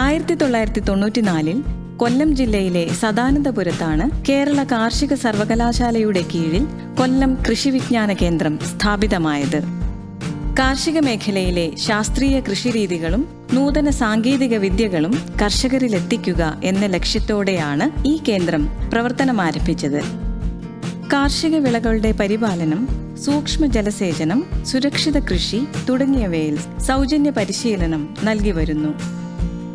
ആയിരത്തി തൊള്ളായിരത്തി തൊണ്ണൂറ്റിനാലിൽ കൊല്ലം ജില്ലയിലെ സദാനന്ദപുരത്താണ് കേരള കാർഷിക സർവകലാശാലയുടെ കീഴിൽ കൊല്ലം കൃഷി വിജ്ഞാന കേന്ദ്രം സ്ഥാപിതമായത്. കാർഷിക മേഖലയിലെ ശാസ്ത്രീയ കൃഷിരീതികളും നൂതന സാങ്കേതിക വിദ്യകളും കർഷകരിലെത്തിക്കുക എന്ന ലക്ഷ്യത്തോടെയാണ് ഈ കേന്ദ്രം പ്രവർത്തനമാരംഭിച്ചത്. കാർഷിക വിളകളുടെ പരിപാലനം സൂക്ഷ്മ ജലസേചനം സുരക്ഷിത കൃഷി തുടങ്ങിയവയിൽ സൗജന്യ പരിശീലനം നൽകി വരുന്നു.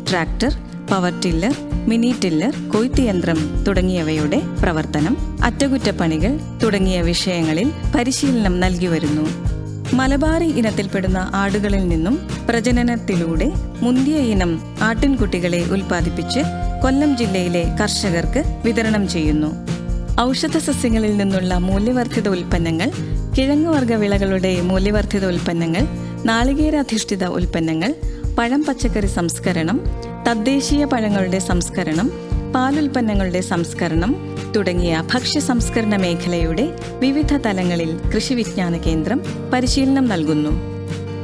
Tractor power tiller mini tiller കൊയ്ത്ത് യന്ത്രം തുടങ്ങിയവയുടെ പ്രവർത്തനം അറ്റകുറ്റപ്പണികൾ തുടങ്ങിയ വിഷയങ്ങളിൽ പരിശീലനം നൽകി വരുന്നു. മലബാറി ഇനത്തിൽപ്പെടുന്ന ആടുകളിൽ നിന്നും പ്രജനനത്തിലൂടെ മുന്തിയ ഇനം ആട്ടിൻകുട്ടികളെ ഉൽപ്പാദിപ്പിച്ച് കൊല്ലം ജില്ലയിലെ കർഷകർക്ക് വിതരണം ചെയ്യുന്നു. ഔഷധ സസ്യങ്ങളിൽ നിന്നുള്ള മൂല്യവർദ്ധിത ഉൽപ്പന്നങ്ങൾ കിഴങ്ങുവർഗ വിളകളുടെ മൂല്യവർദ്ധിത ഉൽപ്പന്നങ്ങൾ നാളികേരാധിഷ്ഠിത ഉൽപ്പന്നങ്ങൾ പഴം പച്ചക്കറി സംസ്കരണം തദ്ദേശീയ പഴങ്ങളുടെ സംസ്കരണം പാലുൽപ്പന്നങ്ങളുടെ സംസ്കരണം തുടങ്ങിയ ഭക്ഷ്യ സംസ്കരണ മേഖലയുടെ വിവിധ തലങ്ങളിൽ കൃഷി വിജ്ഞാന കേന്ദ്രം പരിശീലനം നൽകുന്നു.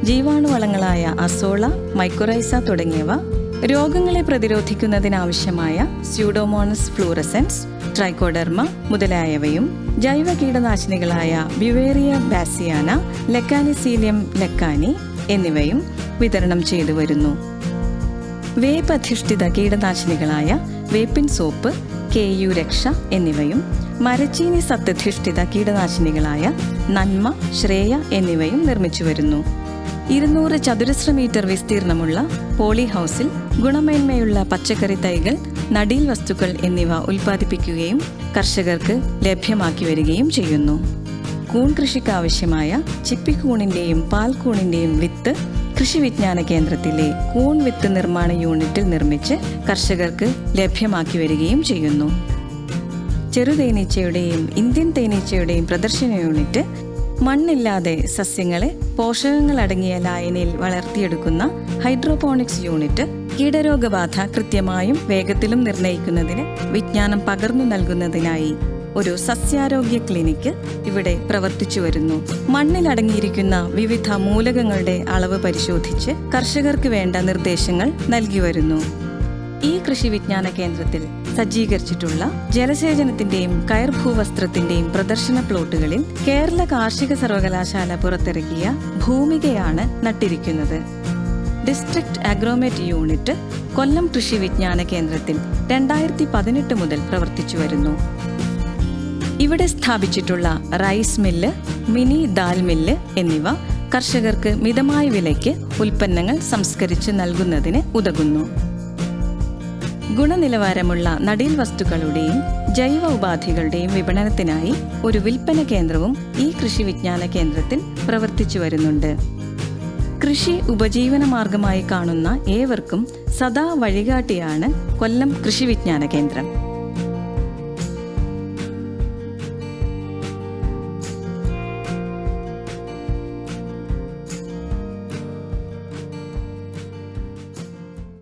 ജീവാണുവളങ്ങളായ അസോള മൈക്രോറൈസ തുടങ്ങിയവ രോഗങ്ങളെ പ്രതിരോധിക്കുന്നതിനാവശ്യമായ സ്യൂഡോമോണസ് ഫ്ലൂറസെൻസ് ട്രൈക്കോഡർമ മുതലായവയും ജൈവ കീടനാശിനികളായ ബ്യുവേറിയ ബാസിയാന ലെക്കാനിസീലിയം ലെക്കാനി എന്നിവയും വിതരണം ചെയ്തു വരുന്നു. വേപ്പ് അധിഷ്ഠിത കീടനാശിനികളായ വേപ്പിൻ സോപ്പ് കെ യു രക്ഷ എന്നിവയും മരച്ചീനി സത്യധിഷ്ഠിത കീടനാശിനികളായ നന്മ ശ്രേയ എന്നിവയും നിർമ്മിച്ചു വരുന്നു. ഇരുന്നൂറ് ചതുരശ്ര മീറ്റർ വിസ്തീർണമുള്ള പോളി ഹൗസിൽ ഗുണമേന്മയുള്ള പച്ചക്കറി തൈകൾ നടീൽ വസ്തുക്കൾ എന്നിവ ഉൽപ്പാദിപ്പിക്കുകയും കർഷകർക്ക് ലഭ്യമാക്കി വരികയും ചെയ്യുന്നു. കൂൺ കൃഷിക്ക് ആവശ്യമായ ചിപ്പിക്കൂണിന്റെയും പാൽക്കൂണിന്റെയും വിത്ത് കൃഷി വിജ്ഞാന കേന്ദ്രത്തിലെ കൂൺ വിത്ത് നിർമ്മാണ യൂണിറ്റിൽ നിർമ്മിച്ച് കർഷകർക്ക് ലഭ്യമാക്കി വരികയും ചെയ്യുന്നു. ചെറുതേനീച്ചയുടെയും ഇന്ത്യൻ തേനീച്ചയുടെയും പ്രദർശന യൂണിറ്റ് മണ്ണില്ലാതെ സസ്യങ്ങളെ പോഷകങ്ങൾ അടങ്ങിയ ലായനിയിൽ വളർത്തിയെടുക്കുന്ന ഹൈഡ്രോപോണിക്സ് യൂണിറ്റ് കീടരോഗബാധ കൃത്യമായും വേഗത്തിലും നിർണയിക്കുന്നതിന് വിജ്ഞാനം പകർന്നു നൽകുന്നതിനായി ഒരു സസ്യാരോഗ്യ ക്ലിനിക്ക് ഇവിടെ പ്രവർത്തിച്ചു വരുന്നു. മണ്ണിലടങ്ങിയിരിക്കുന്ന വിവിധ മൂലകങ്ങളുടെ അളവ് പരിശോധിച്ച് കർഷകർക്ക് വേണ്ട നിർദ്ദേശങ്ങൾ നൽകി വരുന്നു. ഈ കൃഷി വിജ്ഞാന കേന്ദ്രത്തിൽ സജ്ജീകരിച്ചിട്ടുള്ള ജലസേചനത്തിന്റെയും കയർ ഭൂവസ്ത്രത്തിന്റെയും പ്രദർശന പ്ലോട്ടുകളിൽ കേരള കാർഷിക സർവകലാശാല പുറത്തിറക്കിയ ഭൂമികയാണ് നട്ടിരിക്കുന്നത്. ഡിസ്ട്രിക്ട് അഗ്രോമെറ്റ് യൂണിറ്റ് കൊല്ലം കൃഷി വിജ്ഞാന കേന്ദ്രത്തിൽ രണ്ടായിരത്തി പതിനെട്ട് മുതൽ പ്രവർത്തിച്ചു വരുന്നു. ഇവിടെ സ്ഥാപിച്ചിട്ടുള്ള rice mill mini dal mill എന്നിവ കർഷകർക്ക് മിതമായ വിലയ്ക്ക് ഉൽപ്പന്നങ്ങൾ സംസ്കരിച്ച് നൽകുന്നതിന് ഉതകുന്നു. ഗുണനിലവാരമുള്ള നടീൽ വസ്തുക്കളുടെയും ജൈവ ഉപാധികളുടെയും വിപണനത്തിനായി ഒരു വിൽപ്പന കേന്ദ്രവും ഈ കൃഷി വിജ്ഞാന കേന്ദ്രത്തിൽ പ്രവർത്തിച്ചു വരുന്നുണ്ട്. കൃഷി ഉപജീവന മാർഗമായി കാണുന്ന ഏവർക്കും സദാ വഴികാട്ടിയാണ് കൊല്ലം കൃഷി വിജ്ഞാന കേന്ദ്രം.